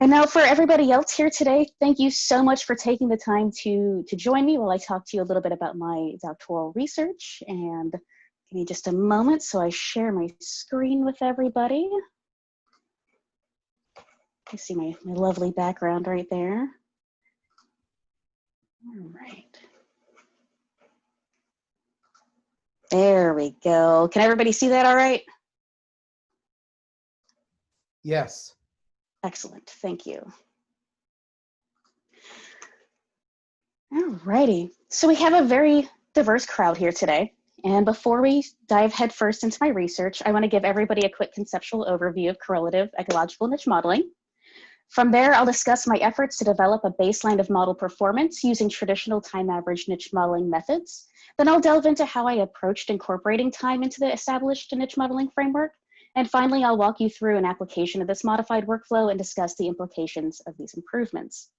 And now for everybody else here today, thank you so much for taking the time to, to join me while I talk to you a little bit about my doctoral research. And give me just a moment so I share my screen with everybody. You see my, my lovely background right there. All right. There we go. Can everybody see that all right? Yes. Excellent, thank you. All righty, so we have a very diverse crowd here today. And before we dive headfirst into my research, I wanna give everybody a quick conceptual overview of correlative ecological niche modeling. From there, I'll discuss my efforts to develop a baseline of model performance using traditional time average niche modeling methods. Then I'll delve into how I approached incorporating time into the established niche modeling framework. And finally, I'll walk you through an application of this modified workflow and discuss the implications of these improvements.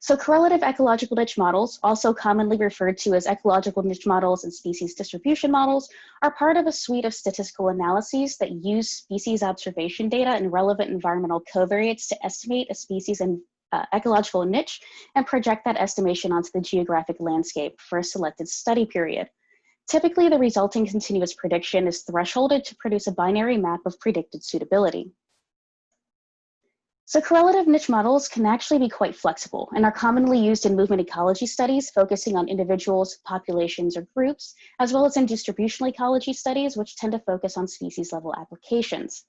So correlative ecological niche models, also commonly referred to as ecological niche models and species distribution models, are part of a suite of statistical analyses that use species observation data and relevant environmental covariates to estimate a species and uh, ecological niche and project that estimation onto the geographic landscape for a selected study period. Typically, the resulting continuous prediction is thresholded to produce a binary map of predicted suitability. So correlative niche models can actually be quite flexible and are commonly used in movement ecology studies focusing on individuals, populations, or groups, as well as in distributional ecology studies, which tend to focus on species level applications.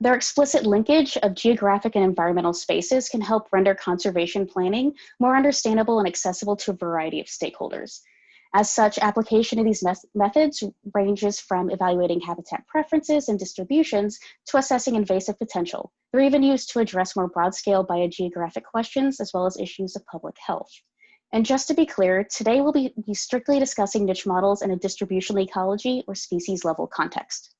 Their explicit linkage of geographic and environmental spaces can help render conservation planning more understandable and accessible to a variety of stakeholders. As such, application of these methods ranges from evaluating habitat preferences and distributions to assessing invasive potential. They're even used to address more broad scale biogeographic questions as well as issues of public health. And just to be clear, today we'll be, be strictly discussing niche models in a distributional ecology or species level context.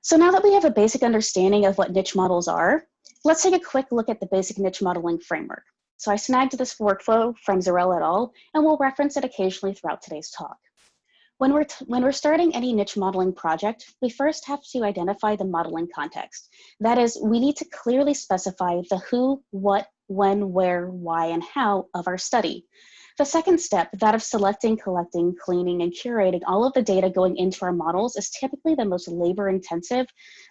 So now that we have a basic understanding of what niche models are, let's take a quick look at the basic niche modeling framework. So I snagged this workflow from Zurell et al, and we'll reference it occasionally throughout today's talk. When we're, when we're starting any niche modeling project, we first have to identify the modeling context. That is, we need to clearly specify the who, what, when, where, why, and how of our study. The second step, that of selecting, collecting, cleaning, and curating all of the data going into our models is typically the most labor intensive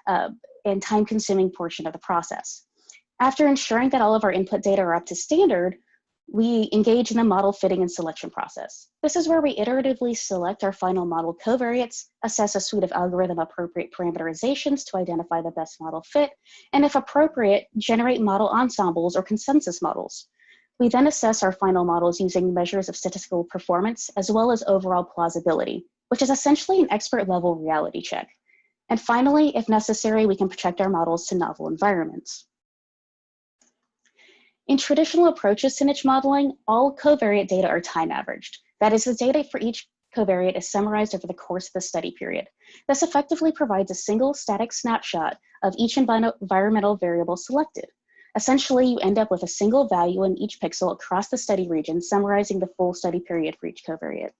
uh, and time consuming portion of the process. After ensuring that all of our input data are up to standard, we engage in the model fitting and selection process. This is where we iteratively select our final model covariates, assess a suite of algorithm appropriate parameterizations to identify the best model fit, and if appropriate, generate model ensembles or consensus models. We then assess our final models using measures of statistical performance as well as overall plausibility, which is essentially an expert level reality check. And finally, if necessary, we can project our models to novel environments. In traditional approaches to niche modeling, all covariate data are time averaged. That is, the data for each covariate is summarized over the course of the study period. This effectively provides a single static snapshot of each environmental variable selected. Essentially, you end up with a single value in each pixel across the study region, summarizing the full study period for each covariate.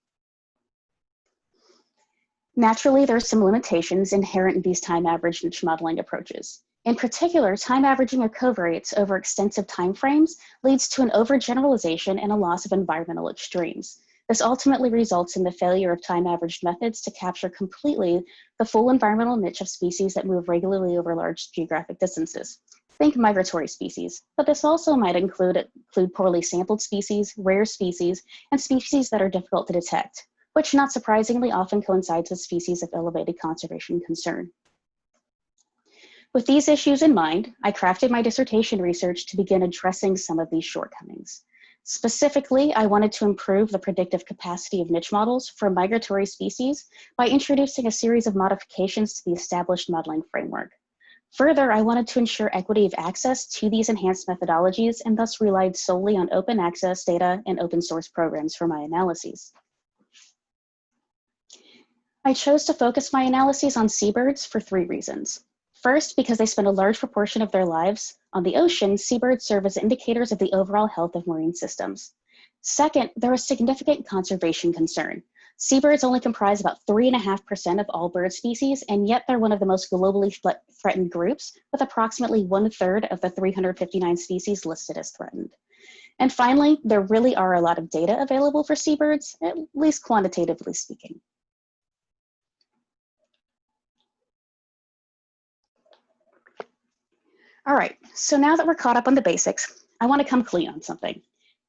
Naturally, there are some limitations inherent in these time averaged niche modeling approaches. In particular, time averaging of covariates over extensive timeframes leads to an overgeneralization and a loss of environmental extremes. This ultimately results in the failure of time-averaged methods to capture completely the full environmental niche of species that move regularly over large geographic distances. Think migratory species, but this also might include, include poorly sampled species, rare species, and species that are difficult to detect, which not surprisingly often coincides with species of elevated conservation concern. With these issues in mind, I crafted my dissertation research to begin addressing some of these shortcomings. Specifically, I wanted to improve the predictive capacity of niche models for migratory species by introducing a series of modifications to the established modeling framework. Further, I wanted to ensure equity of access to these enhanced methodologies and thus relied solely on open access data and open source programs for my analyses. I chose to focus my analyses on seabirds for three reasons. First, because they spend a large proportion of their lives on the ocean, seabirds serve as indicators of the overall health of marine systems. Second, there is significant conservation concern. Seabirds only comprise about 3.5% of all bird species, and yet they're one of the most globally threatened groups, with approximately one third of the 359 species listed as threatened. And finally, there really are a lot of data available for seabirds, at least quantitatively speaking. All right, so now that we're caught up on the basics, I wanna come clean on something.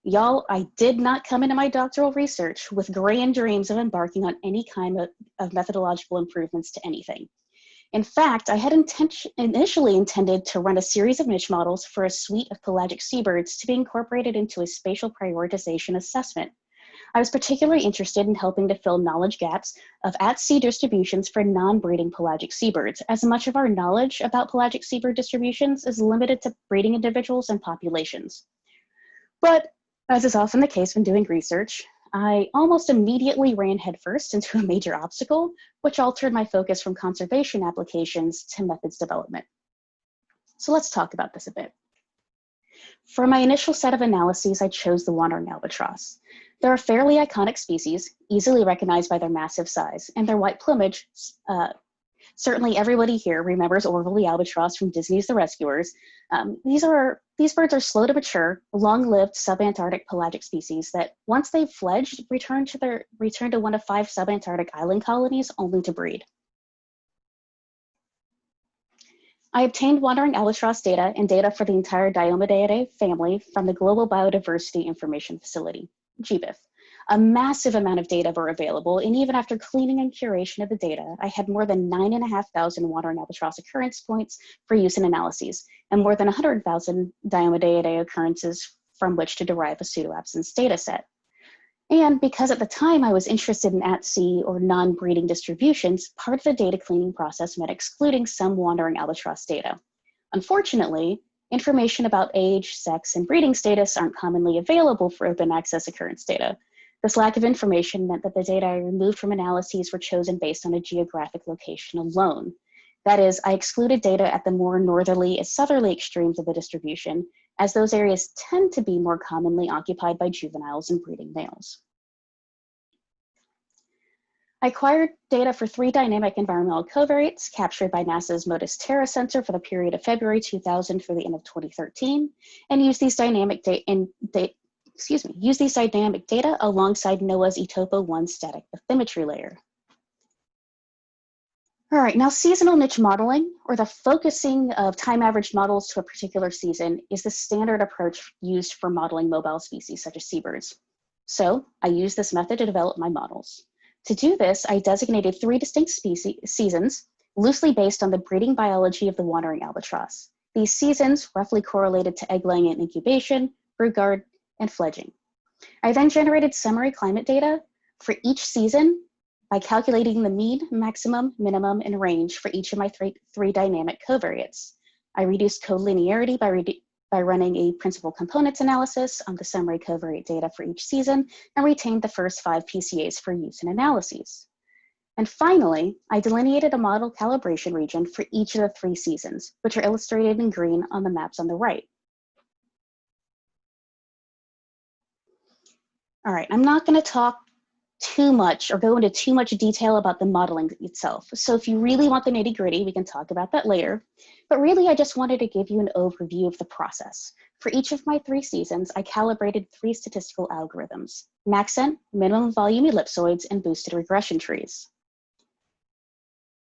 Y'all, I did not come into my doctoral research with grand dreams of embarking on any kind of, of methodological improvements to anything. In fact, I had intention initially intended to run a series of niche models for a suite of pelagic seabirds to be incorporated into a spatial prioritization assessment. I was particularly interested in helping to fill knowledge gaps of at-sea distributions for non-breeding pelagic seabirds, as much of our knowledge about pelagic seabird distributions is limited to breeding individuals and populations. But as is often the case when doing research, I almost immediately ran headfirst into a major obstacle, which altered my focus from conservation applications to methods development. So let's talk about this a bit. For my initial set of analyses, I chose the wandering albatross. They're a fairly iconic species, easily recognized by their massive size, and their white plumage uh, Certainly everybody here remembers Orville the albatross from Disney's The Rescuers. Um, these, are, these birds are slow to mature, long-lived subantarctic pelagic species that once they've fledged, return to, their, return to one of five subantarctic island colonies only to breed. I obtained wandering albatross data and data for the entire Diomedeidae family from the Global Biodiversity Information Facility, GBIF a massive amount of data were available. And even after cleaning and curation of the data, I had more than 9,500 wandering albatross occurrence points for use in analyses, and more than 100,000 Diomedeidae occurrences from which to derive a pseudoabsence data set. And because at the time I was interested in at-sea or non-breeding distributions, part of the data cleaning process meant excluding some wandering albatross data. Unfortunately, information about age, sex, and breeding status aren't commonly available for open access occurrence data, this lack of information meant that the data I removed from analyses were chosen based on a geographic location alone. That is, I excluded data at the more northerly and southerly extremes of the distribution, as those areas tend to be more commonly occupied by juveniles and breeding males. I acquired data for three dynamic environmental covariates captured by NASA's MODIS Terra sensor for the period of February 2000 through the end of 2013, and used these dynamic data excuse me, use these dynamic data alongside NOAA's ETOPO 1 static bathymetry layer. All right, now seasonal niche modeling, or the focusing of time averaged models to a particular season, is the standard approach used for modeling mobile species such as seabirds. So I use this method to develop my models. To do this, I designated three distinct species, seasons, loosely based on the breeding biology of the wandering albatross. These seasons roughly correlated to egg laying and incubation, brood guard, and fledging. I then generated summary climate data for each season by calculating the mean, maximum, minimum, and range for each of my three, three dynamic covariates. I reduced collinearity by, by running a principal components analysis on the summary covariate data for each season and retained the first five PCAs for use in analyses. And finally, I delineated a model calibration region for each of the three seasons, which are illustrated in green on the maps on the right. All right, I'm not going to talk too much or go into too much detail about the modeling itself. So if you really want the nitty gritty, we can talk about that later. But really, I just wanted to give you an overview of the process. For each of my three seasons, I calibrated three statistical algorithms, maxent, minimum volume ellipsoids, and boosted regression trees.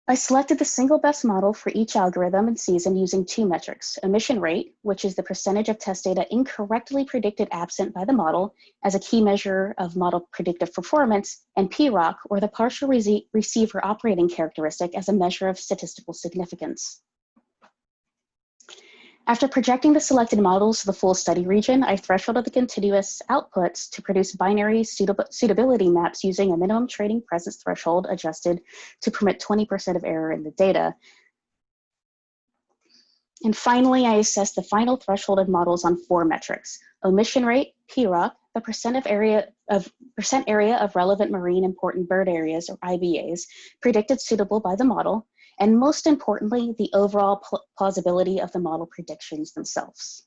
I selected the single best model for each algorithm and season using two metrics, omission rate, which is the percentage of test data incorrectly predicted absent by the model as a key measure of model predictive performance, and PROC, or the partial receiver operating characteristic as a measure of statistical significance. After projecting the selected models to the full study region, I thresholded the continuous outputs to produce binary suitability maps using a minimum training presence threshold adjusted to permit 20% of error in the data. And finally, I assessed the final threshold of models on four metrics, omission rate, PROC, the percent of area of percent area of relevant marine important bird areas or IBAs predicted suitable by the model, and most importantly, the overall plausibility of the model predictions themselves.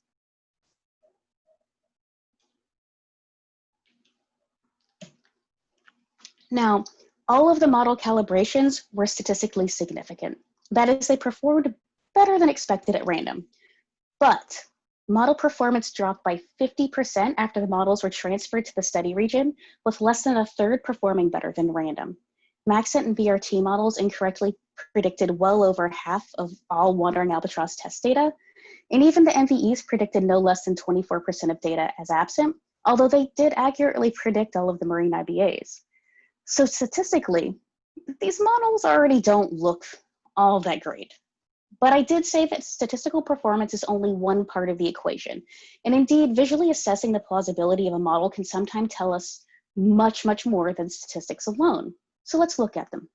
Now, all of the model calibrations were statistically significant. That is, they performed better than expected at random. But model performance dropped by 50% after the models were transferred to the study region, with less than a third performing better than random. Maxent and BRT models incorrectly predicted well over half of all wandering albatross test data, and even the MVEs predicted no less than 24% of data as absent, although they did accurately predict all of the marine IBAs. So statistically, these models already don't look all that great. But I did say that statistical performance is only one part of the equation. And indeed, visually assessing the plausibility of a model can sometimes tell us much, much more than statistics alone. So let's look at them.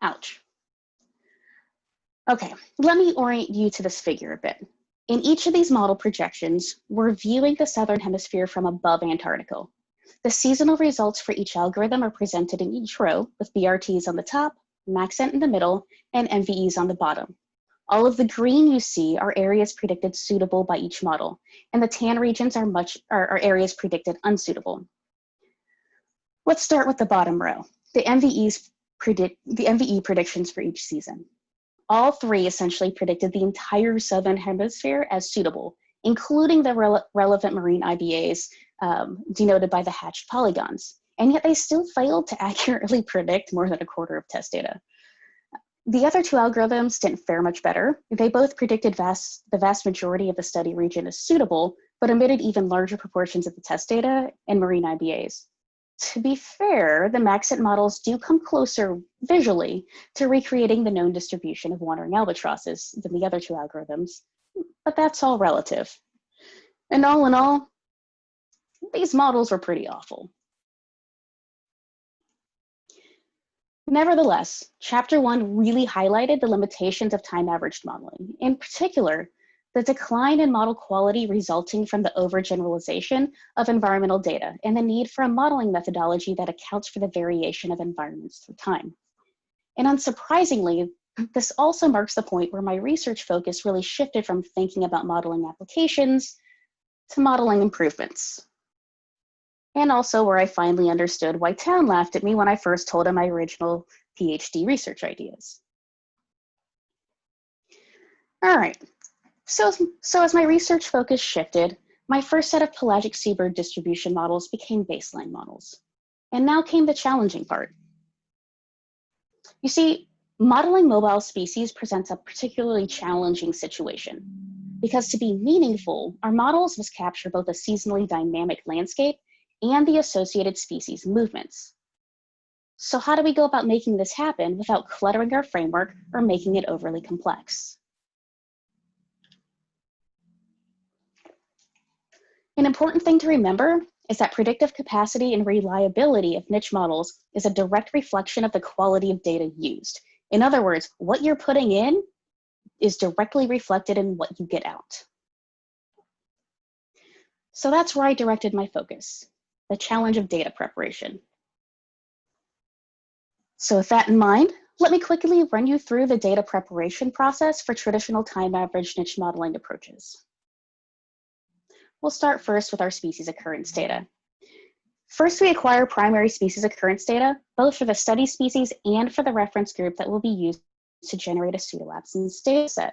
Ouch. Okay, let me orient you to this figure a bit. In each of these model projections, we're viewing the Southern Hemisphere from above Antarctica. The seasonal results for each algorithm are presented in each row with BRTs on the top, Maxent in the middle, and MVEs on the bottom. All of the green you see are areas predicted suitable by each model, and the tan regions are, much, are, are areas predicted unsuitable. Let's start with the bottom row, the MVEs predict the MVE predictions for each season. All three essentially predicted the entire Southern Hemisphere as suitable, including the rele relevant marine IBAs um, denoted by the hatched polygons. And yet they still failed to accurately predict more than a quarter of test data. The other two algorithms didn't fare much better. They both predicted vast, the vast majority of the study region as suitable, but omitted even larger proportions of the test data and marine IBAs. To be fair, the Maxent models do come closer visually to recreating the known distribution of wandering albatrosses than the other two algorithms, but that's all relative. And all in all, these models were pretty awful. Nevertheless, chapter one really highlighted the limitations of time averaged modeling. In particular, the decline in model quality resulting from the overgeneralization of environmental data and the need for a modeling methodology that accounts for the variation of environments through time. And unsurprisingly, this also marks the point where my research focus really shifted from thinking about modeling applications to modeling improvements. And also where I finally understood why Town laughed at me when I first told him my original PhD research ideas. All right, so, so as my research focus shifted, my first set of pelagic seabird distribution models became baseline models. And now came the challenging part. You see, modeling mobile species presents a particularly challenging situation because to be meaningful, our models must capture both a seasonally dynamic landscape and the associated species movements. So how do we go about making this happen without cluttering our framework or making it overly complex? An important thing to remember is that predictive capacity and reliability of niche models is a direct reflection of the quality of data used. In other words, what you're putting in is directly reflected in what you get out. So that's where I directed my focus, the challenge of data preparation. So with that in mind, let me quickly run you through the data preparation process for traditional time average niche modeling approaches. We'll start first with our species occurrence data. First, we acquire primary species occurrence data, both for the study species and for the reference group that will be used to generate a pseudo-absence dataset.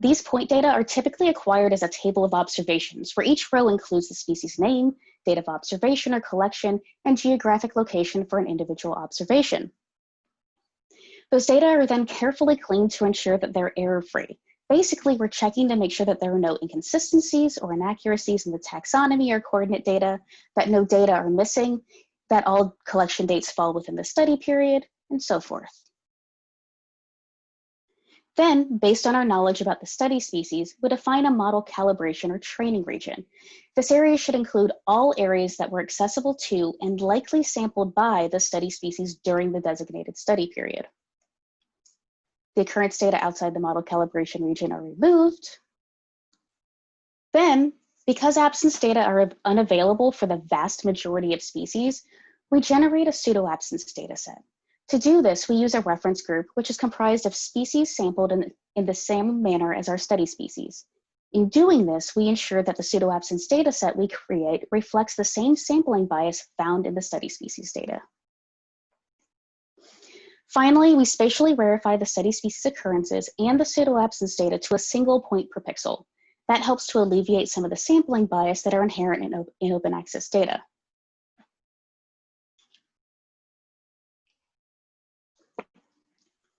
These point data are typically acquired as a table of observations, where each row includes the species name, date of observation or collection, and geographic location for an individual observation. Those data are then carefully cleaned to ensure that they're error-free, Basically, we're checking to make sure that there are no inconsistencies or inaccuracies in the taxonomy or coordinate data, that no data are missing, that all collection dates fall within the study period, and so forth. Then, based on our knowledge about the study species, we define a model calibration or training region. This area should include all areas that were accessible to and likely sampled by the study species during the designated study period. The occurrence data outside the model calibration region are removed. Then, because absence data are unavailable for the vast majority of species, we generate a pseudo-absence dataset. To do this, we use a reference group, which is comprised of species sampled in, in the same manner as our study species. In doing this, we ensure that the pseudoabsence dataset we create reflects the same sampling bias found in the study species data. Finally, we spatially verify the study species occurrences and the pseudoabsence data to a single point per pixel. That helps to alleviate some of the sampling bias that are inherent in, in open access data.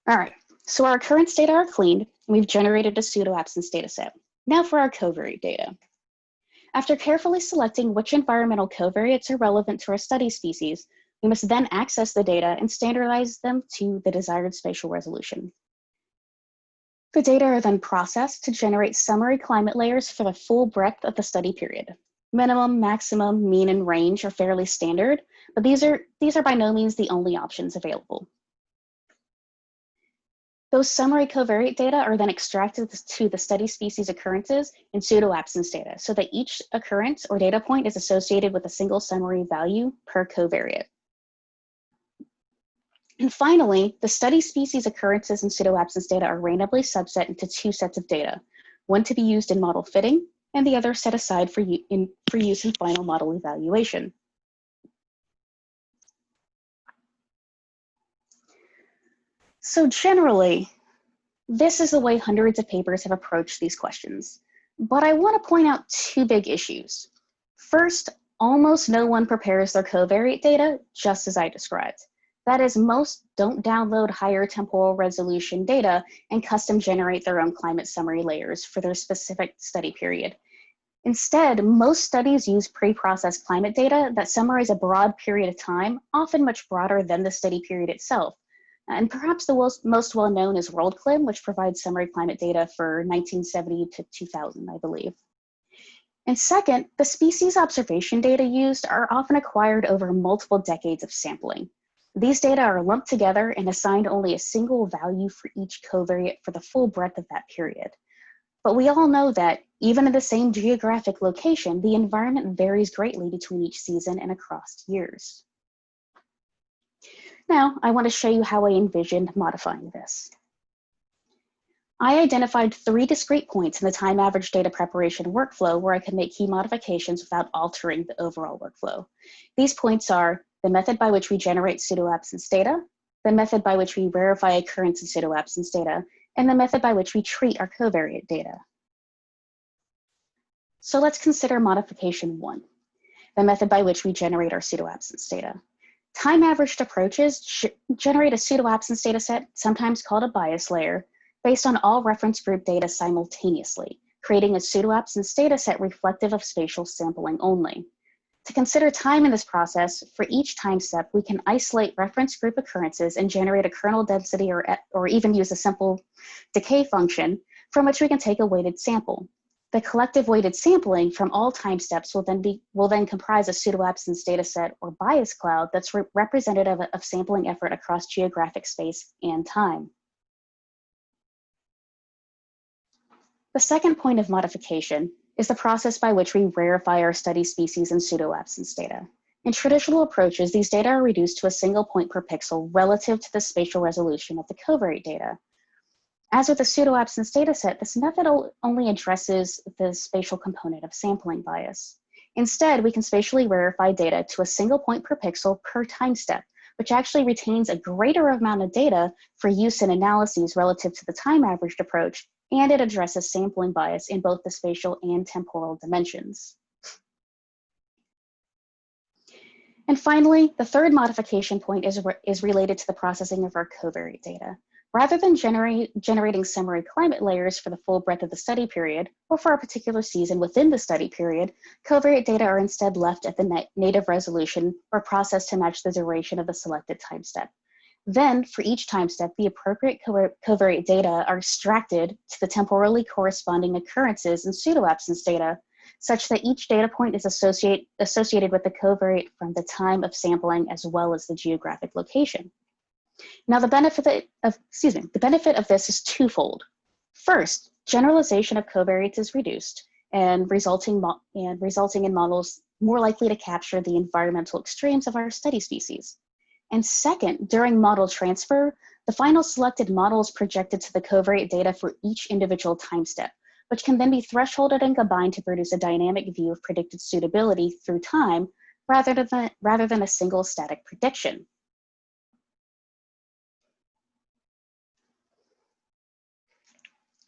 All right, so our occurrence data are cleaned, and we've generated a pseudoabsence dataset. Now for our covariate data. After carefully selecting which environmental covariates are relevant to our study species, we must then access the data and standardize them to the desired spatial resolution. The data are then processed to generate summary climate layers for the full breadth of the study period. Minimum, maximum, mean, and range are fairly standard, but these are, these are by no means the only options available. Those summary covariate data are then extracted to the study species occurrences and pseudo-absence data so that each occurrence or data point is associated with a single summary value per covariate. And finally, the study species occurrences and pseudo-absence data are randomly subset into two sets of data, one to be used in model fitting and the other set aside for, in, for use in final model evaluation. So generally, this is the way hundreds of papers have approached these questions. But I want to point out two big issues. First, almost no one prepares their covariate data just as I described. That is, most don't download higher temporal resolution data and custom generate their own climate summary layers for their specific study period. Instead, most studies use pre-processed climate data that summarize a broad period of time, often much broader than the study period itself. Uh, and perhaps the most well-known is WorldClim, which provides summary climate data for 1970 to 2000, I believe. And second, the species observation data used are often acquired over multiple decades of sampling. These data are lumped together and assigned only a single value for each covariate for the full breadth of that period. But we all know that even in the same geographic location, the environment varies greatly between each season and across years. Now, I want to show you how I envisioned modifying this. I identified three discrete points in the time average data preparation workflow where I could make key modifications without altering the overall workflow. These points are the method by which we generate pseudo-absence data, the method by which we verify occurrence of pseudo-absence data, and the method by which we treat our covariate data. So let's consider modification one, the method by which we generate our pseudo-absence data. Time-averaged approaches generate a pseudo-absence data set, sometimes called a bias layer, based on all reference group data simultaneously, creating a pseudo-absence data set reflective of spatial sampling only. To consider time in this process, for each time step, we can isolate reference group occurrences and generate a kernel density or, or even use a simple decay function from which we can take a weighted sample. The collective weighted sampling from all time steps will then, be, will then comprise a pseudo-absence dataset or bias cloud that's re representative of sampling effort across geographic space and time. The second point of modification is the process by which we rarefy our study species and pseudo-absence data. In traditional approaches, these data are reduced to a single point per pixel relative to the spatial resolution of the covariate data. As with the pseudo-absence dataset, this method only addresses the spatial component of sampling bias. Instead, we can spatially rarefy data to a single point per pixel per time step, which actually retains a greater amount of data for use in analyses relative to the time averaged approach and it addresses sampling bias in both the spatial and temporal dimensions. And finally, the third modification point is, re is related to the processing of our covariate data. Rather than generating summary climate layers for the full breadth of the study period, or for a particular season within the study period, covariate data are instead left at the native resolution or processed to match the duration of the selected time step. Then, for each time step, the appropriate covariate data are extracted to the temporally corresponding occurrences and pseudo-absence data, such that each data point is associate, associated with the covariate from the time of sampling as well as the geographic location. Now, the benefit of, excuse me, the benefit of this is twofold. First, generalization of covariates is reduced and resulting, and resulting in models more likely to capture the environmental extremes of our study species. And second, during model transfer, the final selected model is projected to the covariate data for each individual time step, which can then be thresholded and combined to produce a dynamic view of predicted suitability through time rather than, rather than a single static prediction.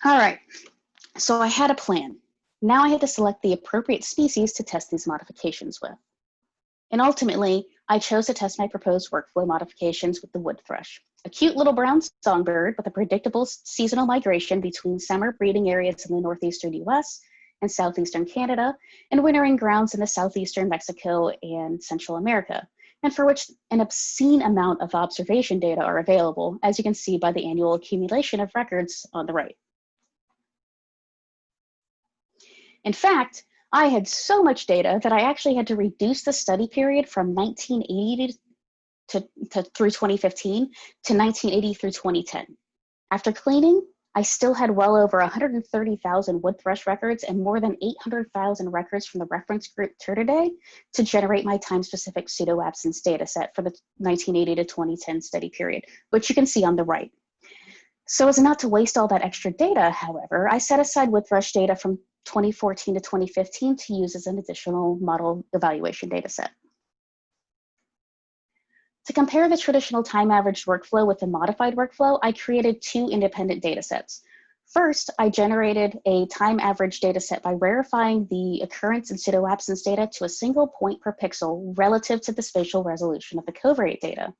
All right, so I had a plan. Now I had to select the appropriate species to test these modifications with. And ultimately, I chose to test my proposed workflow modifications with the wood thrush, a cute little brown songbird with a predictable seasonal migration between summer breeding areas in the northeastern US and southeastern Canada, and wintering grounds in the southeastern Mexico and Central America, and for which an obscene amount of observation data are available, as you can see by the annual accumulation of records on the right. In fact, I had so much data that I actually had to reduce the study period from 1980 to, to, through 2015 to 1980 through 2010. After cleaning, I still had well over 130,000 wood thrush records and more than 800,000 records from the reference group Turdidae to generate my time-specific pseudo-absence data set for the 1980 to 2010 study period, which you can see on the right. So as not to waste all that extra data, however, I set aside wood thrush data from 2014 to 2015 to use as an additional model evaluation data set. To compare the traditional time averaged workflow with the modified workflow, I created two independent data sets. First, I generated a time average data set by rarefying the occurrence and pseudo-absence data to a single point per pixel relative to the spatial resolution of the covariate data.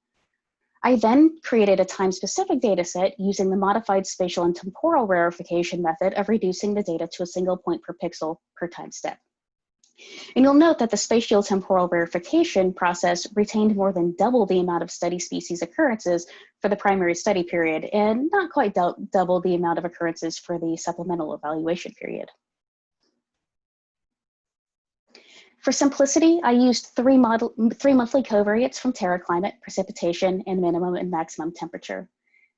I then created a time-specific dataset using the modified spatial and temporal rarefication method of reducing the data to a single point per pixel per time step. And you'll note that the spatial temporal rarefication process retained more than double the amount of study species occurrences for the primary study period and not quite double the amount of occurrences for the supplemental evaluation period. For simplicity, I used three, model, three monthly covariates from TerraClimate, precipitation, and minimum and maximum temperature.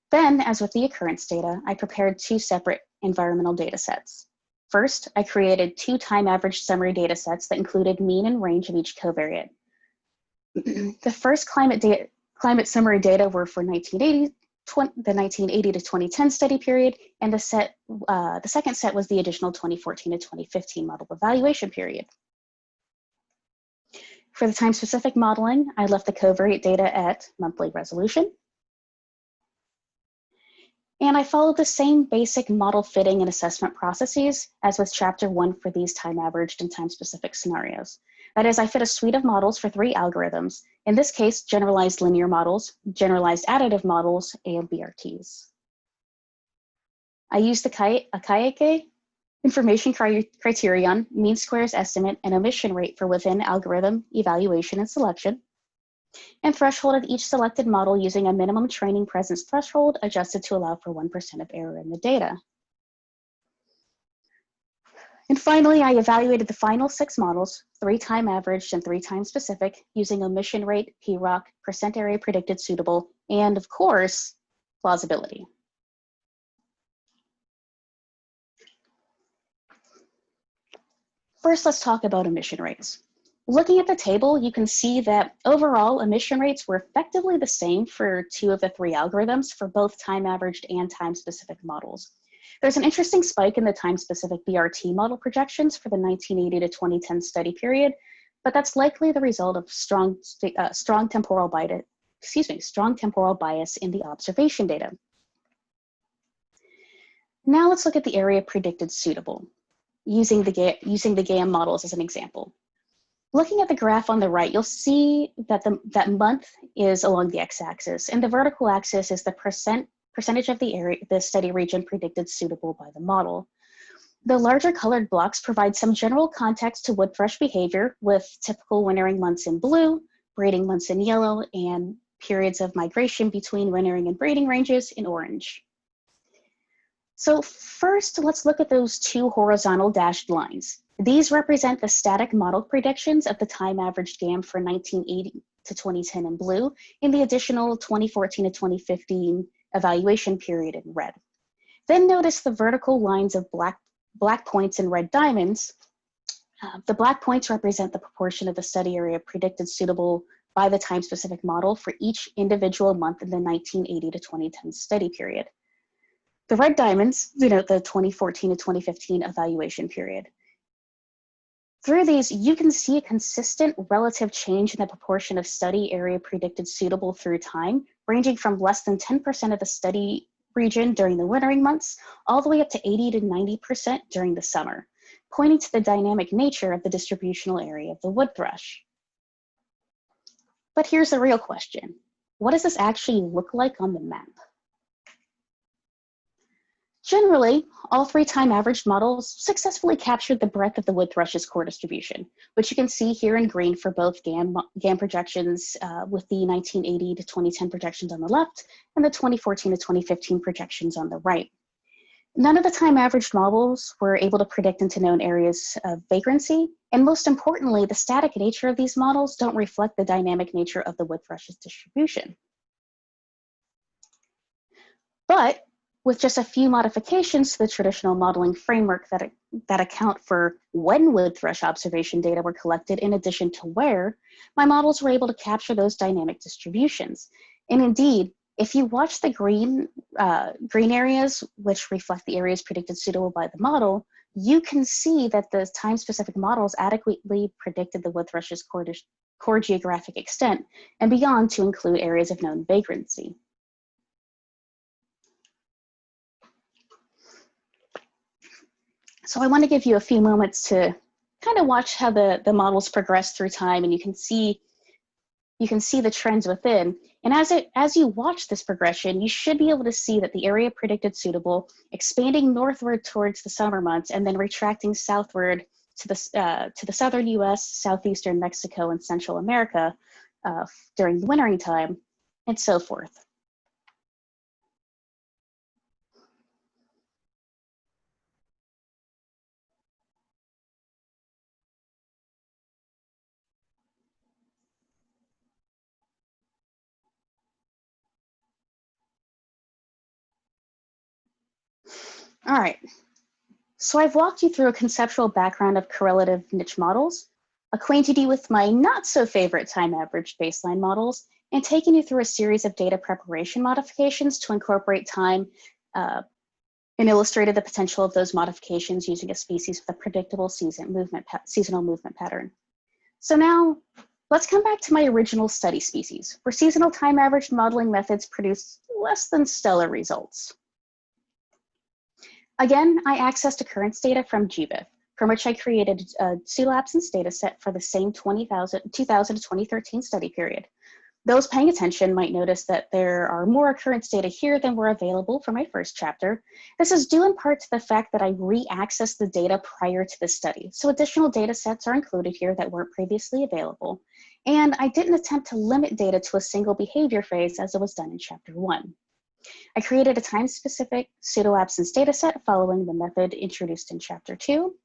Then, as with the occurrence data, I prepared two separate environmental data sets. First, I created two time average summary data sets that included mean and range of each covariate. the first climate, climate summary data were for 1980, 20, the 1980 to 2010 study period, and the, set, uh, the second set was the additional 2014 to 2015 model evaluation period. For the time-specific modeling, I left the covariate data at monthly resolution, and I followed the same basic model fitting and assessment processes as with chapter one for these time averaged and time specific scenarios. That is, I fit a suite of models for three algorithms, in this case, generalized linear models, generalized additive models, and BRTs. I used the Akaike information criterion, mean squares estimate, and omission rate for within algorithm evaluation and selection, and thresholded each selected model using a minimum training presence threshold adjusted to allow for 1% of error in the data. And finally, I evaluated the final six models, three time averaged and three time specific, using omission rate, PROC, percent area predicted suitable, and of course, plausibility. First, let's talk about omission rates. Looking at the table, you can see that overall omission rates were effectively the same for two of the three algorithms for both time averaged and time specific models. There's an interesting spike in the time specific BRT model projections for the 1980 to 2010 study period, but that's likely the result of strong, uh, strong temporal bias, excuse me, strong temporal bias in the observation data. Now let's look at the area predicted suitable, using the, using the GAM models as an example. Looking at the graph on the right, you'll see that the that month is along the x-axis, and the vertical axis is the percent percentage of the area the study region predicted suitable by the model. The larger colored blocks provide some general context to wood thrush behavior with typical wintering months in blue, breeding months in yellow, and periods of migration between wintering and breeding ranges in orange. So first, let's look at those two horizontal dashed lines. These represent the static model predictions of the time averaged GAM for 1980 to 2010 in blue, and the additional 2014 to 2015 evaluation period in red. Then notice the vertical lines of black, black points and red diamonds. Uh, the black points represent the proportion of the study area predicted suitable by the time-specific model for each individual month in the 1980 to 2010 study period. The red diamonds denote the 2014 to 2015 evaluation period. Through these, you can see a consistent relative change in the proportion of study area predicted suitable through time, ranging from less than 10% of the study region during the wintering months, all the way up to 80 to 90% during the summer, pointing to the dynamic nature of the distributional area of the wood thrush. But here's the real question. What does this actually look like on the map? Generally, all three time averaged models successfully captured the breadth of the wood thrush's core distribution, which you can see here in green for both GAM, GAM projections uh, with the 1980 to 2010 projections on the left and the 2014 to 2015 projections on the right. None of the time averaged models were able to predict into known areas of vagrancy, and most importantly, the static nature of these models don't reflect the dynamic nature of the wood thrush's distribution. But with just a few modifications to the traditional modeling framework that, that account for when wood thrush observation data were collected in addition to where, my models were able to capture those dynamic distributions. And indeed, if you watch the green, uh, green areas, which reflect the areas predicted suitable by the model, you can see that the time-specific models adequately predicted the wood thrush's core, core geographic extent and beyond to include areas of known vagrancy. So I want to give you a few moments to kind of watch how the, the models progress through time and you can see you can see the trends within. And as it as you watch this progression, you should be able to see that the area predicted suitable, expanding northward towards the summer months and then retracting southward to the, uh, to the southern US, southeastern Mexico, and Central America uh, during the wintering time, and so forth. All right, so I've walked you through a conceptual background of correlative niche models, acquainted you with my not so favorite time averaged baseline models, and taken you through a series of data preparation modifications to incorporate time uh, and illustrated the potential of those modifications using a species with a predictable season movement seasonal movement pattern. So now let's come back to my original study species, where seasonal time averaged modeling methods produce less than stellar results. Again, I accessed occurrence data from GBIF, from which I created a pseudo absence data set for the same 2000, 2000 to 2013 study period. Those paying attention might notice that there are more occurrence data here than were available for my first chapter. This is due in part to the fact that I re-accessed the data prior to the study, so additional data sets are included here that weren't previously available. And I didn't attempt to limit data to a single behavior phase as it was done in chapter one. I created a time-specific pseudo-absence dataset following the method introduced in chapter two,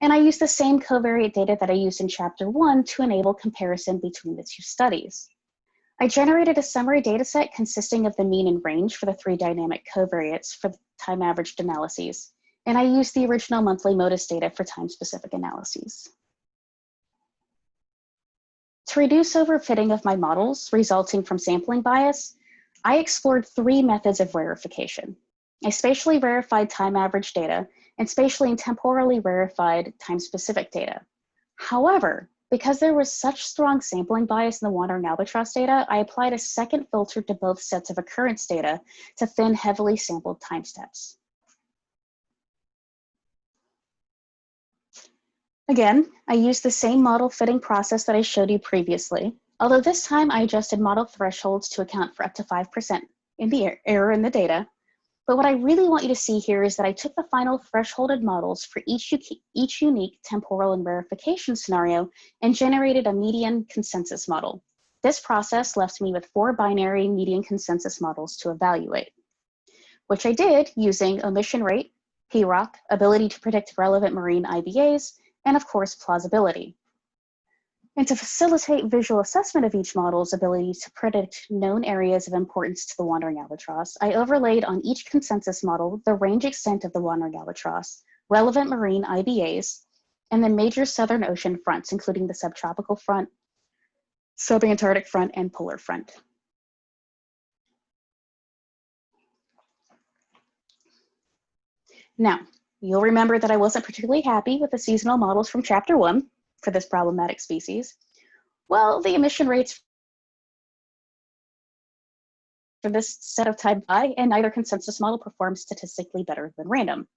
and I used the same covariate data that I used in chapter one to enable comparison between the two studies. I generated a summary dataset consisting of the mean and range for the three dynamic covariates for time averaged analyses, and I used the original monthly MODIS data for time-specific analyses. To reduce overfitting of my models resulting from sampling bias, I explored three methods of rarefication. I spatially rarefied time average data and spatially and temporally rarefied time-specific data. However, because there was such strong sampling bias in the wandering albatross data, I applied a second filter to both sets of occurrence data to thin heavily sampled time steps. Again, I used the same model fitting process that I showed you previously, Although this time I adjusted model thresholds to account for up to 5% in the er error in the data. But what I really want you to see here is that I took the final thresholded models for each, each unique temporal and rarefication scenario and generated a median consensus model. This process left me with four binary median consensus models to evaluate, which I did using omission rate, PROC, ability to predict relevant marine IBAs, and of course plausibility. And to facilitate visual assessment of each model's ability to predict known areas of importance to the wandering albatross, I overlaid on each consensus model the range extent of the wandering albatross, relevant marine IBAs, and the major southern ocean fronts, including the subtropical front, subantarctic front, and polar front. Now, you'll remember that I wasn't particularly happy with the seasonal models from chapter one for this problematic species. Well, the omission rates for this set of time high, and neither consensus model performs statistically better than random.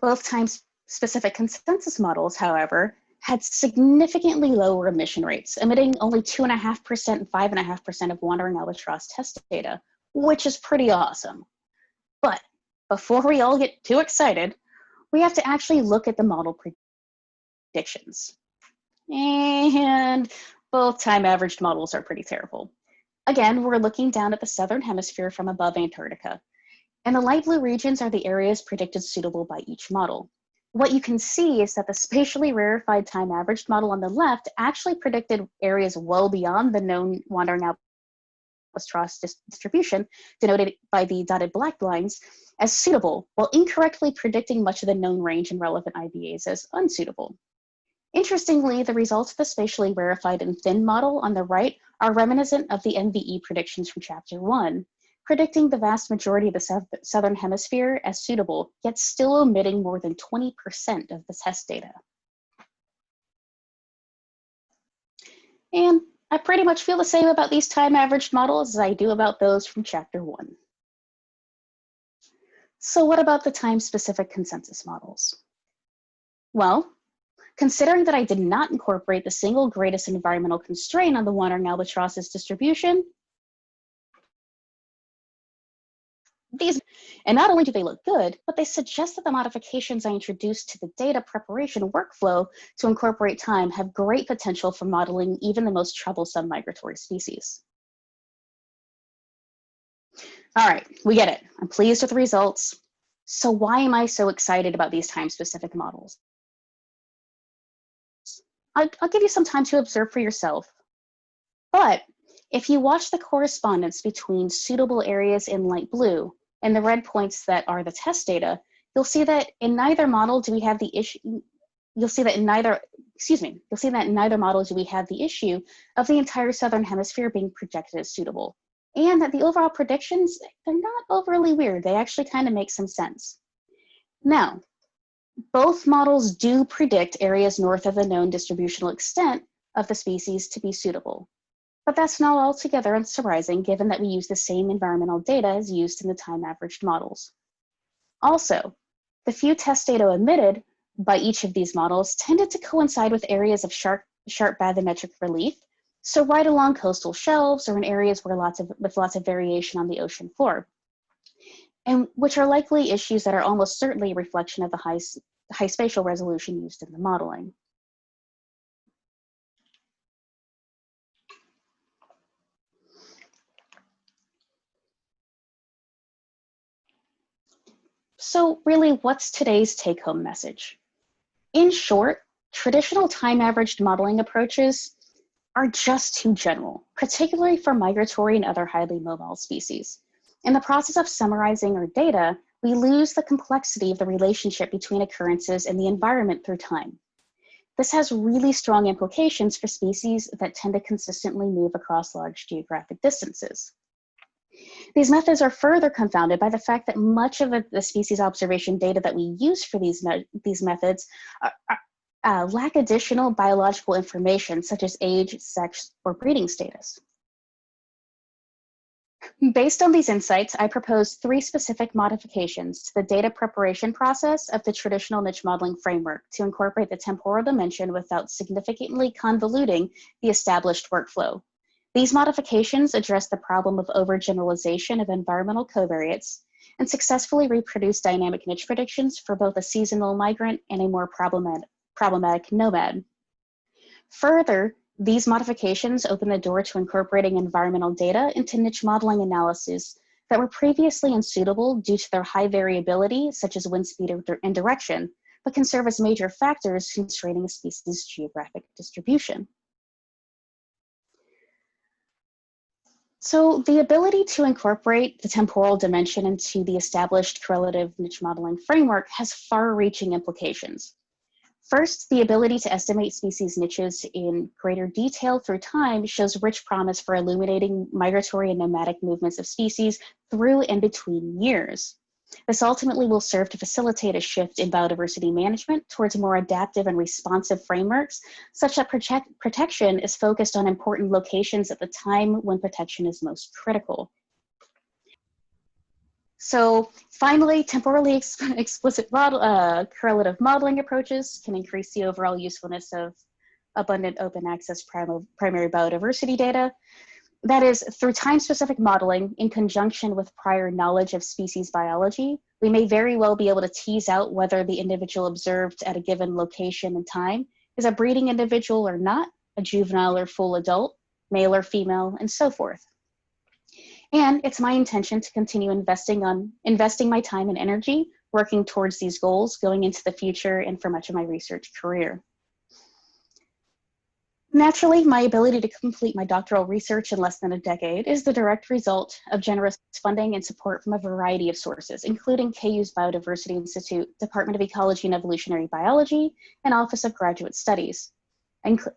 Both times specific consensus models, however, had significantly lower omission rates, omitting only 2.5% and 5.5% of wandering albatross test data, which is pretty awesome. But before we all get too excited, we have to actually look at the model predictions. And both time averaged models are pretty terrible. Again, we're looking down at the southern hemisphere from above Antarctica. And the light blue regions are the areas predicted suitable by each model. What you can see is that the spatially rarefied time averaged model on the left actually predicted areas well beyond the known wandering albatross distribution, denoted by the dotted black lines, as suitable, while incorrectly predicting much of the known range in relevant IBAs as unsuitable. Interestingly, the results of the spatially rarefied and thin model on the right are reminiscent of the MVE predictions from chapter one, predicting the vast majority of the southern hemisphere as suitable, yet still omitting more than 20% of the test data. And I pretty much feel the same about these time averaged models as I do about those from chapter one. So what about the time specific consensus models? Well, Considering that I did not incorporate the single greatest environmental constraint on the wandering albatross's distribution, these, and not only do they look good, but they suggest that the modifications I introduced to the data preparation workflow to incorporate time have great potential for modeling even the most troublesome migratory species. All right, we get it. I'm pleased with the results. So why am I so excited about these time-specific models? I'll, I'll give you some time to observe for yourself. But if you watch the correspondence between suitable areas in light blue and the red points that are the test data, you'll see that in neither model do we have the issue, you'll see that in neither, excuse me, you'll see that in neither model do we have the issue of the entire southern hemisphere being projected as suitable. And that the overall predictions, they're not overly weird. They actually kind of make some sense. Now, both models do predict areas north of the known distributional extent of the species to be suitable. But that's not altogether unsurprising given that we use the same environmental data as used in the time averaged models. Also, the few test data omitted by each of these models tended to coincide with areas of sharp, sharp bathymetric relief, so right along coastal shelves or in areas where lots of, with lots of variation on the ocean floor and which are likely issues that are almost certainly a reflection of the high, high spatial resolution used in the modeling. So really, what's today's take-home message? In short, traditional time-averaged modeling approaches are just too general, particularly for migratory and other highly mobile species. In the process of summarizing our data, we lose the complexity of the relationship between occurrences and the environment through time. This has really strong implications for species that tend to consistently move across large geographic distances. These methods are further confounded by the fact that much of the species observation data that we use for these, me these methods are, are, uh, lack additional biological information such as age, sex, or breeding status. Based on these insights, I propose three specific modifications to the data preparation process of the traditional niche modeling framework to incorporate the temporal dimension without significantly convoluting the established workflow. These modifications address the problem of overgeneralization of environmental covariates and successfully reproduce dynamic niche predictions for both a seasonal migrant and a more problematic, problematic nomad. Further, these modifications open the door to incorporating environmental data into niche modeling analyses that were previously unsuitable due to their high variability, such as wind speed and direction, but can serve as major factors constraining a species' geographic distribution. So the ability to incorporate the temporal dimension into the established correlative niche modeling framework has far-reaching implications. First, the ability to estimate species niches in greater detail through time shows rich promise for illuminating migratory and nomadic movements of species through and between years. This ultimately will serve to facilitate a shift in biodiversity management towards more adaptive and responsive frameworks, such that protect protection is focused on important locations at the time when protection is most critical. So finally, temporally ex explicit model, uh, correlative modeling approaches can increase the overall usefulness of abundant open access prim primary biodiversity data. That is, through time-specific modeling in conjunction with prior knowledge of species biology, we may very well be able to tease out whether the individual observed at a given location and time is a breeding individual or not, a juvenile or full adult, male or female, and so forth. And it's my intention to continue investing on investing my time and energy working towards these goals going into the future and for much of my research career. Naturally, my ability to complete my doctoral research in less than a decade is the direct result of generous funding and support from a variety of sources, including KU's Biodiversity Institute, Department of Ecology and Evolutionary Biology, and Office of Graduate Studies,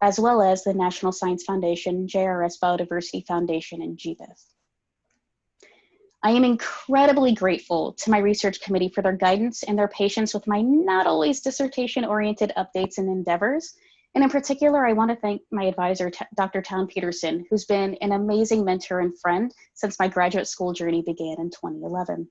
as well as the National Science Foundation, JRS Biodiversity Foundation, and GBIF. I am incredibly grateful to my research committee for their guidance and their patience with my not always dissertation-oriented updates and endeavors. And in particular, I want to thank my advisor, Dr. Town Peterson, who's been an amazing mentor and friend since my graduate school journey began in 2011.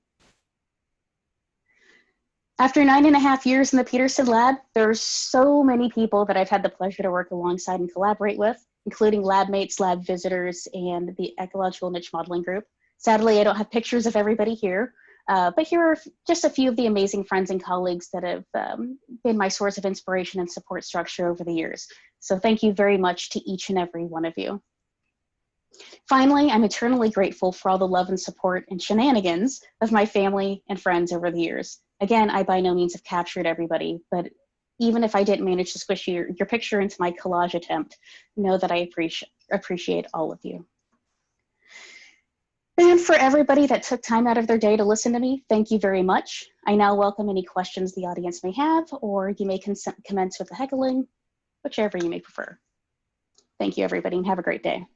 After nine and a half years in the Peterson lab, there are so many people that I've had the pleasure to work alongside and collaborate with, including lab mates, lab visitors, and the Ecological Niche Modeling Group. Sadly, I don't have pictures of everybody here, uh, but here are just a few of the amazing friends and colleagues that have um, been my source of inspiration and support structure over the years. So thank you very much to each and every one of you. Finally, I'm eternally grateful for all the love and support and shenanigans of my family and friends over the years. Again, I by no means have captured everybody, but even if I didn't manage to squish your, your picture into my collage attempt, know that I appreciate, appreciate all of you. And for everybody that took time out of their day to listen to me, thank you very much. I now welcome any questions the audience may have, or you may commence with the heckling, whichever you may prefer. Thank you, everybody, and have a great day.